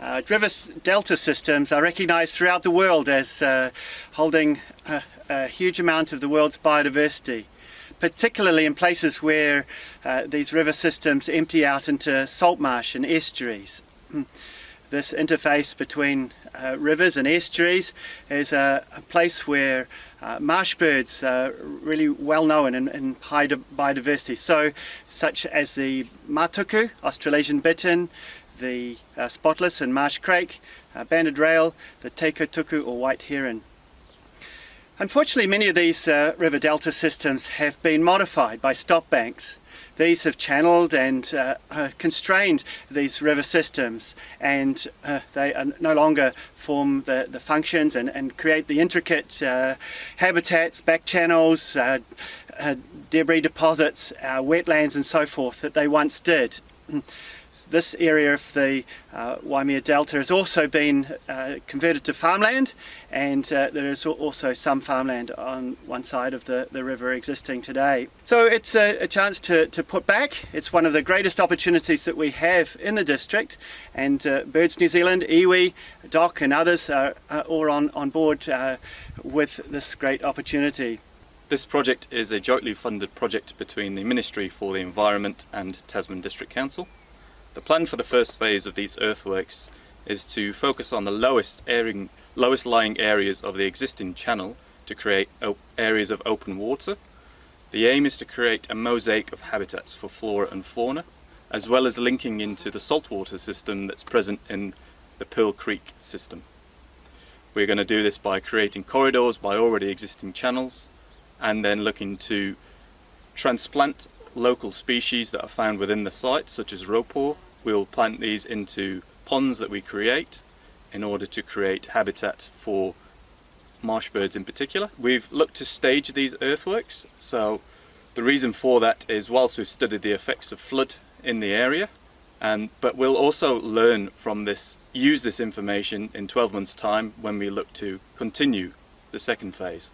Uh, Delta systems are recognized throughout the world as uh, holding a, a, huge amount of the world's biodiversity, particularly in places where uh, these river systems empty out into salt marsh and estuaries. Hmm. This interface between uh, rivers and estuaries is a, a place where uh, marsh birds are really well known in, in high biodiversity, so such as the matuku, Australasian bittern, the uh, spotless and marsh crake, uh, banded rail, the te kōtuku or white heron. Unfortunately many of these uh, river delta systems have been modified by stop banks these have channeled and uh, uh, constrained these river systems and uh, they no longer form the, the functions and, and create the intricate uh, habitats, back channels, uh, uh, debris deposits, wetlands and so forth that they once did this area of the uh, Waimea Delta has also been uh, converted to farmland and uh, there is also some farmland on one side of the, the river existing today. So it's a, a, chance to, to put back. It's one of the greatest opportunities that we have in the district and uh, Birds New Zealand, iwi, DOC and others are, are all on, on board uh, with this great opportunity. This project is a jointly funded project between the Ministry for the Environment and Tasman District Council. The plan for the first phase of these earthworks is to focus on the lowest, airing, lowest lying areas of the existing channel to create areas of open water. The aim is to create a mosaic of habitats for flora and fauna, as well as linking into the saltwater system that's present in the Pearl Creek system. We're going to do this by creating corridors by already existing channels, and then looking to transplant local species that are found within the site, such as raupo. We'll plant these into ponds that we create in order to create habitat for marsh birds in particular. We've looked to stage these earthworks, so the reason for that is whilst we've studied the effects of flood in the area, and but we'll also learn from this, use this information in 12 months time when we look to continue the second phase.